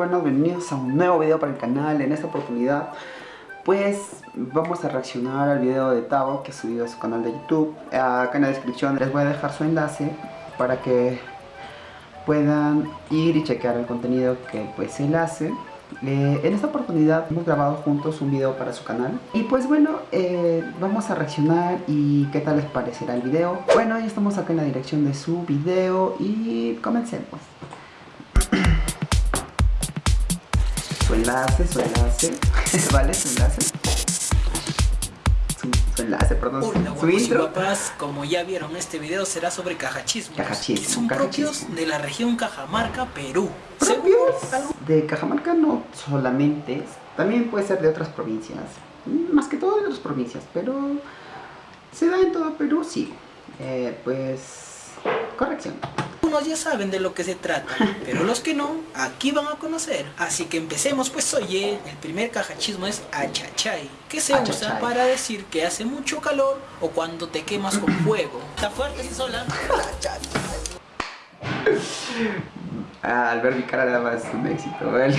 bueno, bienvenidos a un nuevo video para el canal. En esta oportunidad, pues vamos a reaccionar al video de Tavo que ha subido a su canal de YouTube. Acá en la descripción les voy a dejar su enlace para que puedan ir y chequear el contenido que pues él hace. Eh, en esta oportunidad hemos grabado juntos un video para su canal Y pues bueno, eh, vamos a reaccionar y qué tal les parecerá el video Bueno, ya estamos acá en la dirección de su video y comencemos enlace, su enlace, ¿vale? Su enlace su, enlace, perdón, Hola, su intro. como ya vieron, este video será sobre cajachismos. Cajachismo, que son propios de la región Cajamarca, Perú. ¿Propios? De Cajamarca no solamente, también puede ser de otras provincias. Más que todo de otras provincias, pero se da en todo Perú, sí. Eh, pues, corrección. Ya saben de lo que se trata, pero los que no, aquí van a conocer. Así que empecemos pues oye, el primer cajachismo es achachay, que se Achachay. usa para decir que hace mucho calor o cuando te quemas con fuego. ¿Está fuerte esa sola? Ah, al ver mi cara nada más un éxito, ¿vale?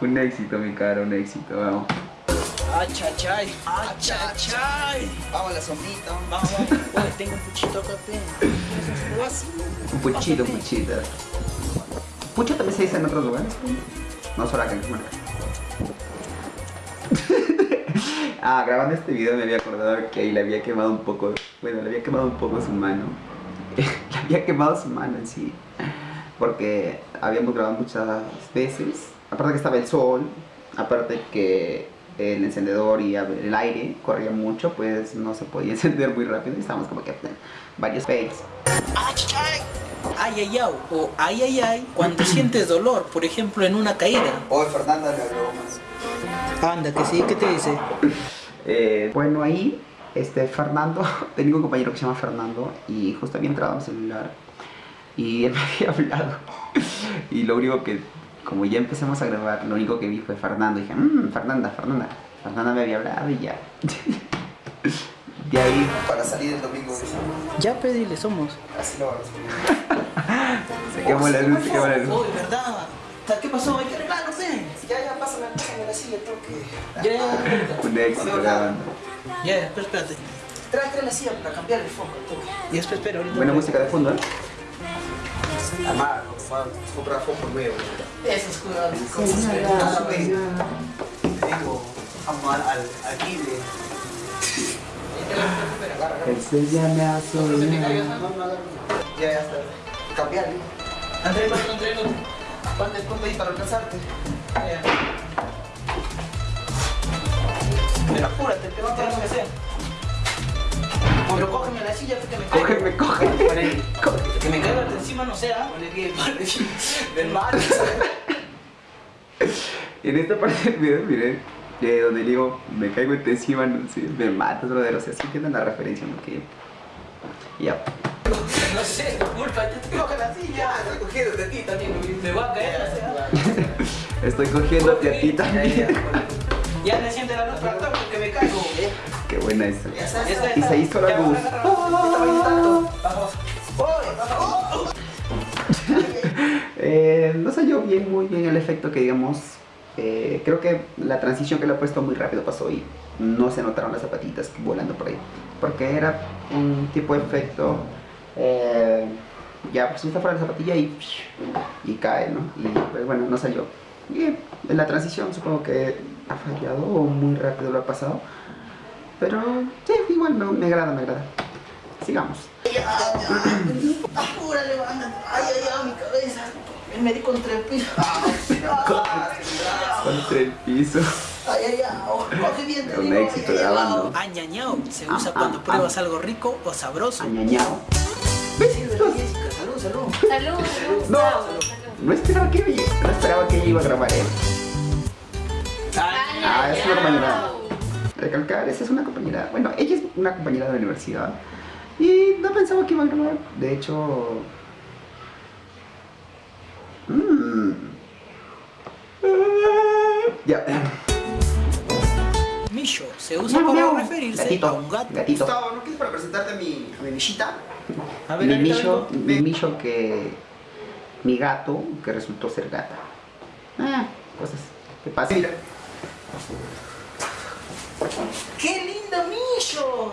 un éxito mi cara, un éxito, vamos. Achachay, achachay. Vamos a la sombrita. Vamos, tengo un puchito acá. Un puchito, un puchito. Pucho también se dice en otros lugares. No solo acá en Cajamarca. ah, grabando este video me había acordado que ahí le había quemado un poco, bueno, le había quemado un poco su mano. le había quemado su mano en sí. Porque habíamos grabado muchas veces. Aparte que estaba el sol, aparte que el encendedor y el aire corría mucho, pues no se podía encender muy rápido y estábamos como que varios fails. Achachay. Ay, ay, ay, o ay, ay, ay, cuando sientes dolor, por ejemplo, en una caída. Hoy Fernanda le habló más. Anda, que sí, ¿qué te dice? Eh, bueno, ahí, este, Fernando, tengo un compañero que se llama Fernando y justo había entrado a mi celular y él me había hablado. Y lo único que, como ya empezamos a grabar, lo único que vi fue Fernando. Y dije, mmm, Fernanda, Fernanda. Fernanda me había hablado y ya. De ahí, para salir el domingo, Ya pedile, somos. así lo vamos. Se quemó la luz, se quemó la luz. Uy, ¿verdad? ¿Qué pasó? Hay que arreglarlo, pe. Ya, ya, pásame, pásame la silla, tengo que... Ya, ya, Un éxito grabando. ya, ya, espera, espérate. Trae, trae la silla para cambiar el foco. Ya, espera, espera, ahorita. Buena música de fondo, ¿eh? Amar, comprar foco nuevo. Eso es cuidado. Tengo amar al, Kibe. Ese ya me ha soñado. Ya, ya está. Cambiar. Andrés, Andrés, Andrés. ¿Cuánto cuánto hay para alcanzarte? Pero apúrate, te va a quedar lo que sea. Pero cógeme la silla que me caiga. Cógeme, cógeme. Que me caiga de encima, no sea. Ponle que del mar. En esta parte del video, miren, eh, donde digo, me caigo en encima, no sé, me matas, brother. O sea, sí entienden la referencia, ¿no? Que... Ya. No sé, culpa, ya te coge la silla. Estoy cogiendo de ti también. Me va a caer, o sea. Estoy cogiéndote a ti también. Ya le siente la luz buena esa. Y se hizo la luz. Vamos. Eh, no salió bien, muy bien el efecto que digamos. eh, creo que la transición que le he puesto muy rápido pasó y no se notaron las zapatitas volando por ahí. Porque era un tipo de efecto. eh, ya, pues está fuera la zapatilla y, y cae, ¿no? Y pues bueno, no salió. Y la transición supongo que ha fallado o muy rápido lo ha pasado. Pero sí, igual me, me agrada, me agrada. Sigamos. Ay, ay, ay, mi cabeza. Me di contra el piso. Contra el piso. Ay, ay, ay. Coge bien, te Un éxito grabando. Añañao se Ah, usa ah, cuando ah. pruebas algo rico o sabroso. Añañao. Salud, salud. Salud, salud. No. salud. No esperaba que no esperaba que ella iba a grabar él. Ah, es una compañera. Recalcar, esa es una compañera. Bueno, ella es una compañera de la universidad. Y no pensaba que iba a grabar. De hecho. Mmm. Ya. Misho se usa Miau, para miau. referirse Gatito, a un gato. gatito. Gustavo, ¿no quieres para presentarte a mi, a mi? A ver, Mi algo. mi Misho que mi gato, que resultó ser gata. Ah, cosas que pasan. Mira, ¡Qué lindo Misho!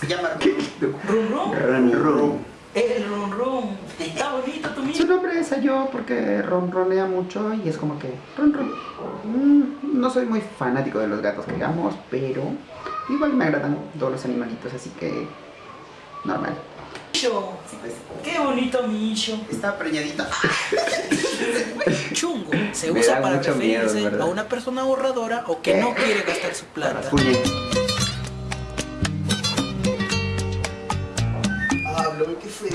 Se llama Rum Rum. Ron, ron. El Rum Rum. Está bonito tu Su Misho. nombre es yo porque ronronea mucho y es como que ron, ron. Mm, No soy muy fanático de los gatos que digamos, pero igual me agradan todos los animalitos, así que normal. ¡Qué bonito Misho! Está preñadita. Chungo se Me usa para miedo, referirse ¿verdad? a una persona ahorradora o que ¿Qué? no quiere gastar su plata. Hablo, ¿qué fue?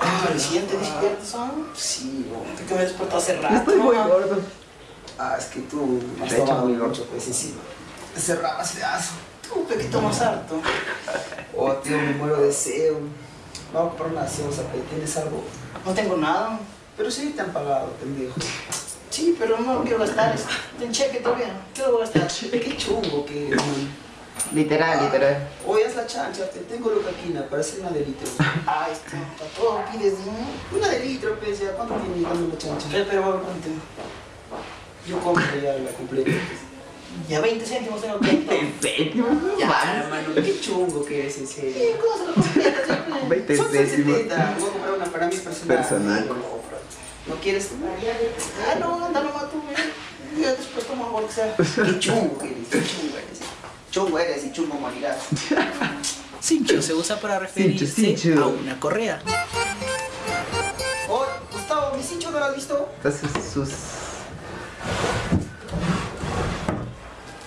Ah, ¿recién te despiertas? Sí. ¿Tú que me despertó hace rato? Estoy muy gordo. Ah, es que tú has De hecho, tomado muy gordo. mucho, pues encima. Te cerrabas pedazo. Tú, pe, que tomas harto. Oh, tío, me muero de deseo. Vamos a comprar una gaseosa. ¿Tienes algo? No tengo nada. Pero sí te han pagado, pendejo. Sí, pero no lo quiero gastar. Ten cheque todavía. ¿Qué lo voy a gastar? Qué chungo que... Literal, literal. Hoy es la chancha, te tengo locaquina para hacer una de litro. Ay, está, para todo pides, ¿no? Una de litro, pues, ya. ¿Cuánto tiene dame la chancha? Pero, pero, ¿cuánto? Yo compro ya la completa. Ya 20 céntimos tengo que Ya, hermano, qué chungo que eres, en serio. ¿Qué cosa lo completa? siempre? 20 Son céntimos. 70. Voy a comprar una para mí personal. Personal. ¿No quieres? Ah, no, anda nomás tú, mira. Ya después tomo algo que sea. Qué chungo que eres, qué chungo eres. Chungo eres y chungo morirás. Cincho se usa para referirse Cincho, cincho. a una correa. Oh, Gustavo, mi cincho no lo has visto. Entonces sus...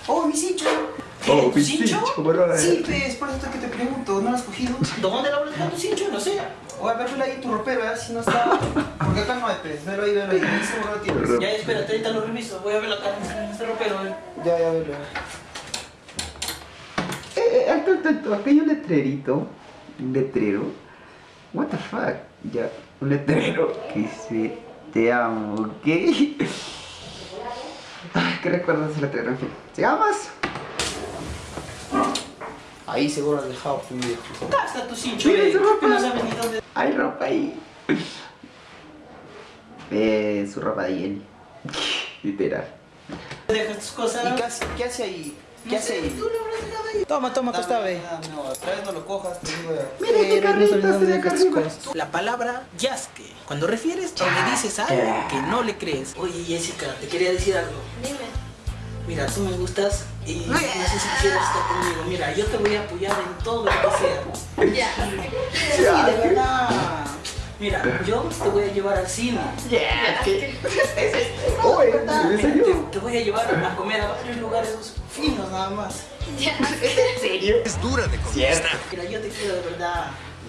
Oh, mi cincho. Oh, ¿Tu cincho? Sí, pues, por eso que te pregunto, ¿no lo has cogido? ¿Dónde lo habrás dejado tu cincho? No sé. O a ver, velo ahí en tu ropero, a ver si no está. Porque acá no hay pez. Velo ahí, velo ahí. Ahí seguro lo tienes. Ya, espérate, ahorita lo reviso. Voy a verlo acá en este ropero. eh. Ya, ya, velo. Eh, eh, alto, alto, alto. Aquí hay un letrerito. Un letrero. What the fuck. Ya, un letrero que dice te amo, ¿ok? ¿qué recuerdas de? En fin, sigamos. Ahí seguro has dejado, pendejo. Acá está tu cincho, Mira esa ropa. Que no sabes ni dónde. Hay ropa ahí. Eh, su ropa de Jenny. Literal. Dejas tus cosas. ¿Y qué hace, qué hace ahí? ¿Qué No hace sé, ahí? Tú lo habrás dejado ahí. Toma, toma, acá está, ve. No, otra vez no lo cojas, te digo ya. Mira qué carrito se de. La palabra yasque, cuando refieres o le dices algo que no le crees. Oye Jessica, te quería decir algo. Dime. Mira, tú me gustas y no sé si quieres estar conmigo. Mira, yo te voy a apoyar en todo lo que sea. Ya. Sí, de verdad. Mira, yo te voy a llevar al cine. ¿en mira, serio? te, te voy a llevar a comer a varios lugares finos nada más. Ya. Es dura de conquistar. Mira, yo te quiero de verdad.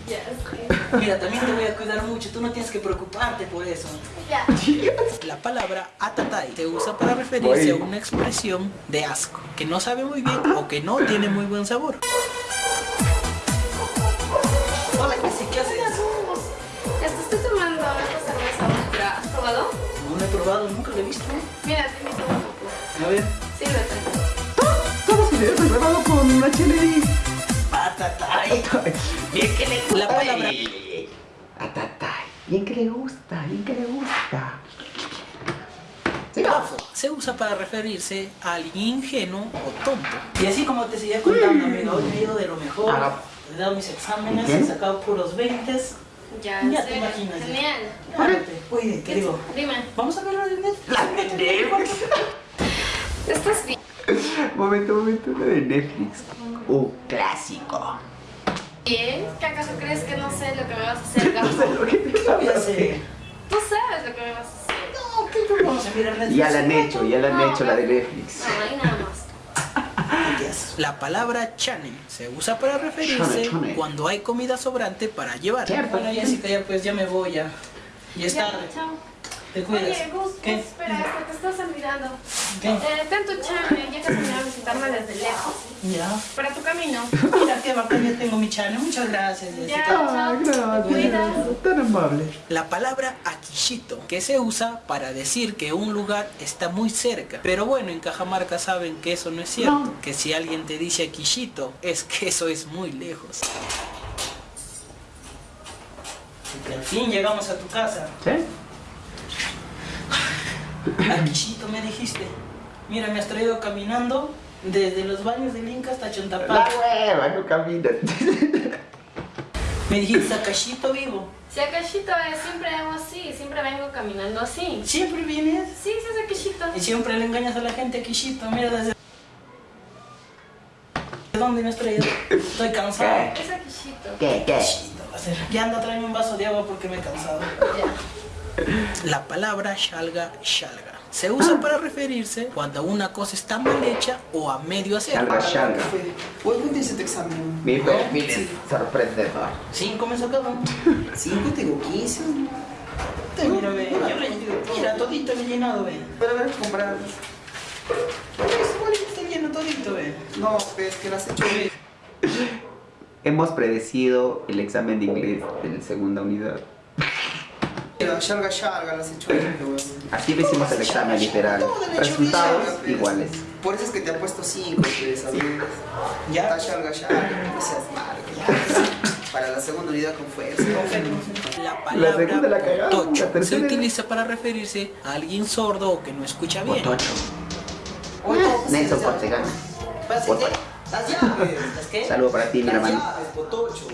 Ya. sí. Mira, también te voy a cuidar mucho. Tú no tienes que preocuparte por eso. Ya. La palabra atatai se usa para referirse a una expresión de asco, que no sabe muy bien o que no tiene muy buen sabor. Hola, ¿qué haces? Esto estoy tomando esta cerveza ultra. ¿Has probado? No lo he probado, nunca lo he visto. Mira, te invito un poco. A ver. Sírvete. Todos los videos grabado con una HLD. Bien que le La palabra Atatay. Bien que le gusta, bien que le gusta. gafo se usa para referirse a alguien ingenuo o tonto. Y así como te seguía contando, amigo, hoy me he ido de lo mejor. Ah. He dado mis exámenes, he sacado puros 20. Ya, Ya te imaginas. Genial. Oye, ¿qué digo? Dime. Vamos a ver la de Netflix. ¿Estás bien? Momento, momento, lo de Netflix. Un clásico. ¿Qué acaso crees que no sé lo que me vas a hacer, No sé lo que ¿Qué voy a hacer? Tú sabes lo que me vas a hacer. No, ¿qué tú vamos a mirar Netflix? Ya la han hecho, ya la han No, hecho la de Netflix. No, ahí nada más. La palabra chane se usa para referirse Chane, chane. cuando hay comida sobrante para llevar. Bueno, Jessica, ya pues ya me voy ya. Ya es Ya, tarde. chao. Te cuidas. Oye, Gus, Gus, ¿Qué? espera, es que te estás olvidando. ¿Qué? Eh, ten tu chame, ya casi me va a visitarme desde lejos. Ya. Para tu camino. Mira qué bacán, ya tengo mi chane. Muchas gracias, Jessica. Ya, Ah, chao. Cuidas. gracias. Tan amable. La palabra akishito, que se usa para decir que un lugar está muy cerca. Pero bueno, en Cajamarca saben que eso no es cierto. No. Que si alguien te dice akishito, es que eso es muy lejos. fin llegamos a tu casa. ¿Sí? Aquishito me dijiste. Mira, me has traído caminando desde los baños del Inca hasta La Chontapal. hueva, no caminas. Me dijiste Akashito vivo. Si Akashito es, siempre hago así, siempre vengo caminando así. Siempre vienes Sí, sí es Akashito. y siempre le engañas a la gente Akishito. Mira desde... ¿De dónde me has traído? Estoy cansado. Es Akashito. ¿Qué, qué? Akishito, va a ser. Ya anda, tráeme un vaso de agua porque me he cansado. Ya. La palabra shalga shalga se usa para referirse cuando una cosa está mal hecha o a medio hacer. Shalga, shalga. Hoy ¿cuánto dice tu examen? Mi perfil sorprendedor. Cinco me sacaron. Cinco, tengo 15. Te mira, ve. Yo le- Mira, todito he llenado, ve. Pero a ver, comprar. Es igual que está lleno todito, ve. No, ves que lo has hecho bien. Hemos predecido el examen de inglés de la segunda unidad. Lo hecho bien, weón. Así le hicimos el examen literal. Resultados iguales. Por eso es que te ha puesto 5, pues, ¿sabes? Ya. Está Shalga Shalga, no seas malo. Para la segunda unidad con fuerza. La La segunda palabra la cagamos, potocho la se utiliza para referirse a alguien sordo o que no escucha bien. Potocho. Nelson. Las. ¿Las qué? Saludo para ti, mi Las hermano.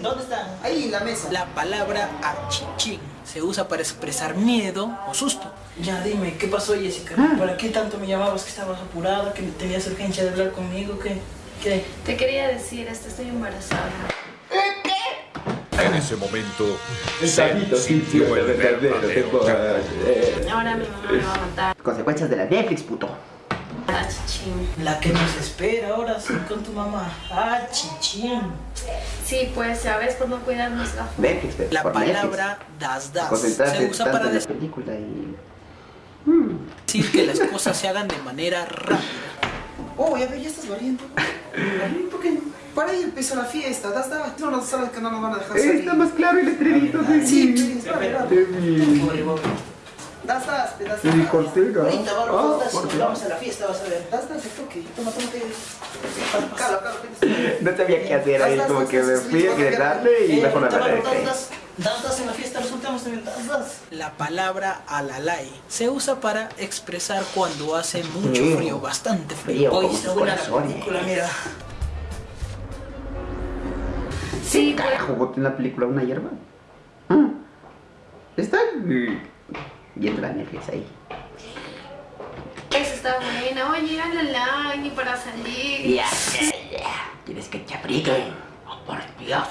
¿Dónde están? Ahí en la mesa. La palabra achichín se usa para expresar miedo o susto. Ya dime, ¿qué pasó Jessica? Ah. ¿Para qué tanto me llamabas que estabas apurada, que tenías urgencia de hablar conmigo? ¿Qué? ¿Qué? Te quería decir, esto, estoy embarazada. En ese momento, El se sintió el verdadero. Ahora mi mamá me va a matar. Consecuencias de la Netflix, puto. Ah, chichín. La que nos espera ahora sí con tu mamá. Ah, chichín. Sí, pues, ya ves, por no cuidarnos. Netflix, La Netflix. palabra das das se usa para decir película y... que las cosas se hagan de manera rápida. Oh, ya ve, ya estás valiendo. ¿Por qué? Para ahí empezó la fiesta. Das, das. No, no sabes que no nos van a dejar salir. Está más claro el letrerito de Sí, pues, dale, das, De mi das. cortega. Ahorita vamos, Ah, vamos a la fiesta, vas a ver. Das, el toque. Toma, toma, que... Calo, calo, que- No sabía qué hacer ahí, como que me fui a gritarle y Eh, mejor me ahorita paré. das en la fiesta, resultamos también, das. La palabra alalay se usa para expresar cuando hace mucho Frío. frío, bastante frío. Hoy la corazones. película, mira. Sí. Carajo, boté en la película una hierba. Ah. Está viendo la Netflix ahí. Eso está buena. Oye, la ni para salir. Ya, ya, ya. ¿Quieres que te abriguen? Oh, por Dios.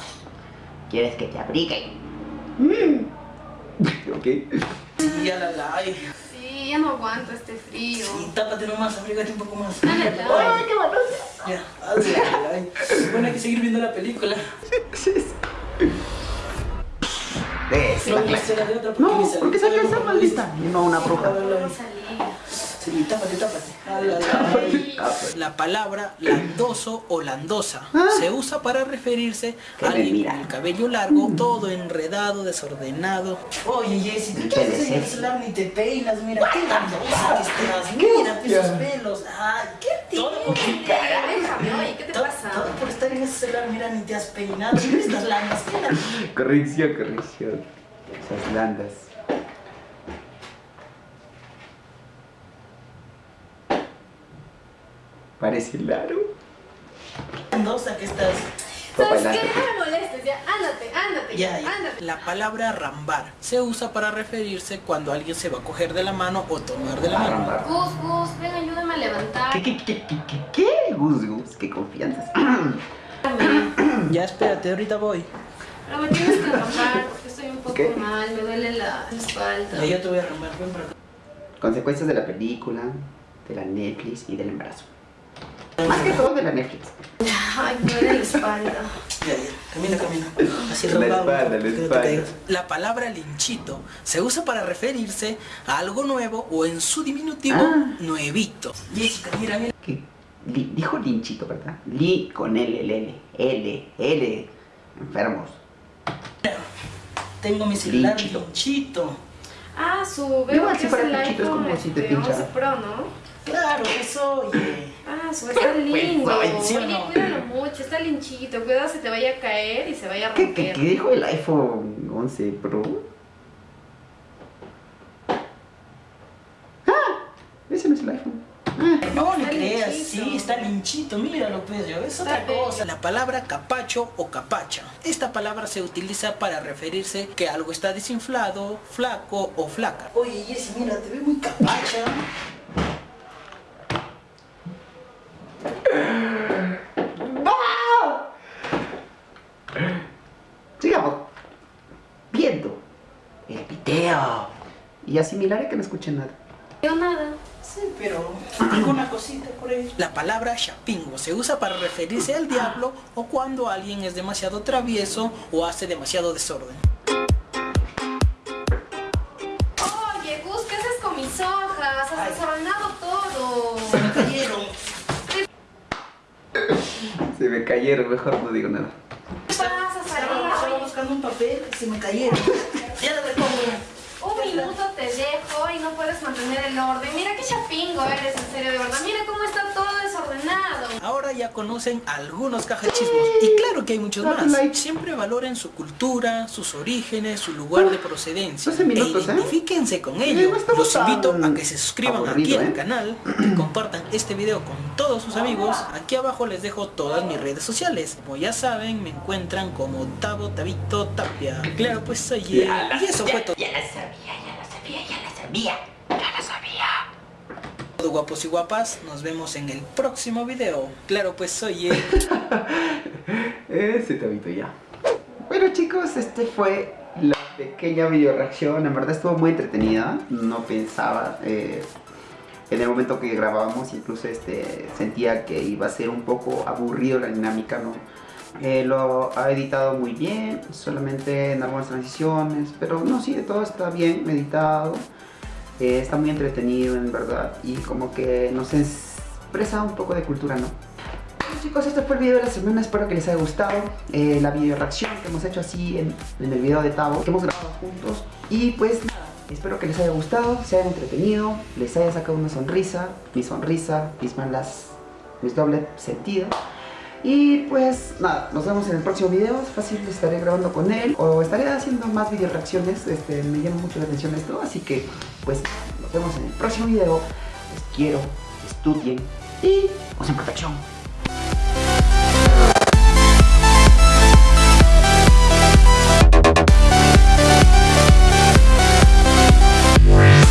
¿Quieres que te abriguen? Mm. ok. Y alalay. Sí, ya no aguanto este frío. Y tápate nomás, abrígate un poco más. Dale, dale. Ay, qué bueno. Ya, alalay. Bueno, hay que seguir viendo la película. Clase. de No, porque salió sale esa maldita. Y no una bruja. Sí, tápate, tápate. La palabra landoso o landosa Ah. se usa para referirse a alguien mira. con el cabello largo, todo enredado, desordenado. Oye, Jessy, ¿tú qué haces en el celular ni te peinas? Mira, qué landosa que estás. Mira esos pelos. Ay, qué todo por tu cara. Déjame, oye, ¿qué te Todo, pasa? Todo por estar en ese celular, mira, ni te has peinado. Mira estas landas. Corrección, corrección. Esas landas. Parece raro. landosa que estás. ¿Sabes qué? la- No me molestes, ya. Ándate, ándate. Ya, ya. Ándate. La palabra rambar se usa para referirse cuando alguien se va a coger de la mano o tomar de la mano. Gus, Gus, ven, ayúdame a levantar. ¿Qué, qué, qué, qué, qué, qué? Gus, gus, qué confianza. Ya, espérate, ahorita voy. Pero me tienes que bajar porque estoy un poco ¿Qué? mal, me duele la espalda. Ya, yo te voy a rambar, ven para acá. Consecuencias de la película, de la Netflix y del embarazo. Más que todo de la Netflix. Ay, me duele la espalda. Ya, ya, camina, camina. Así La espalda, la espalda. La palabra linchito se usa para referirse a algo nuevo o en su diminutivo, Ah. nuevito. Jessica, mira, mira. ¿Qué? Dijo linchito, ¿verdad? Li con L, L, L, L, enfermos. Tengo mi celular linchito. linchito. Ah, su, veo que si es el linchito, iPhone es como si te pinchara. Pro, ¿no? Claro, eso, oye. Ah, su, está lindo. ¿Sí? Oye, cuídalo mucho, está linchito. Cuidado se te vaya a caer y se vaya a romper. ¿Qué, qué, qué dijo el iPhone 11 Pro? ¡Ah! Ese no es el iPhone. No le creas, linchito. sí, está linchito, míralo pues, yo, es otra Está bello. cosa. La palabra capacho o capacha. Esta palabra se utiliza para referirse que algo está desinflado, flaco o flaca. Oye, Jessy, mira, te ve muy capacha. Sigamos viendo el video. Y asimilaré que no escuché nada. Yo nada. Sí, pero alguna cosita por ahí. La palabra chapingo se usa para referirse al diablo o cuando alguien es demasiado travieso o hace demasiado desorden. Oye, Gus, ¿qué haces con mis hojas? Has desordenado todo. Se me cayeron. Se me cayeron, mejor no digo nada. ¿Qué pasa, Estaba, buscando un papel y se me cayeron. Ya lo repongo. Un minuto te dejo y no puedes mantener el orden. Mira qué chapingo eres, en serio, de verdad. Mira cómo está todo ya conocen algunos cajachismos y claro que hay muchos más. Siempre valoren su cultura, sus orígenes, su lugar de procedencia 12 minutos, e ¿eh? identifíquense con ello. Los invito a que se suscriban aburrido, aquí al ¿eh? canal, que compartan este video con todos sus amigos. Aquí abajo les dejo todas mis redes sociales. Como ya saben, me encuentran como Tavo Tabito Tapia. Claro, pues oye, y eso fue todo. Ya la sabía, ya la sabía, ya la sabía, ya la sabía. Guapos y guapas, nos vemos en el próximo video. Claro, pues oye. Ese tabito ya. Bueno chicos, este fue la pequeña video reacción. En verdad estuvo muy entretenida. No pensaba eh, en el momento que grabábamos, incluso este sentía que iba a ser un poco aburrido la dinámica, ¿no? Eh, lo ha editado muy bien, solamente en algunas transiciones, pero no, sí, todo está bien editado. Eh, está muy entretenido en verdad y como que nos expresa un poco de cultura, ¿no? Bueno, chicos, este fue el video de la semana, espero que les haya gustado eh, la video reacción que hemos hecho así en, en el video de Tavo, que hemos grabado juntos y pues nada, espero que les haya gustado, se hayan entretenido, les haya sacado una sonrisa, mi sonrisa, mis malas, mis doble sentido y pues nada, nos vemos en el próximo video, fácil estaré grabando con él o estaré haciendo más video reacciones, este, me llama mucho la atención esto, así que pues nos vemos en el próximo video, les quiero, estudien y usen protección.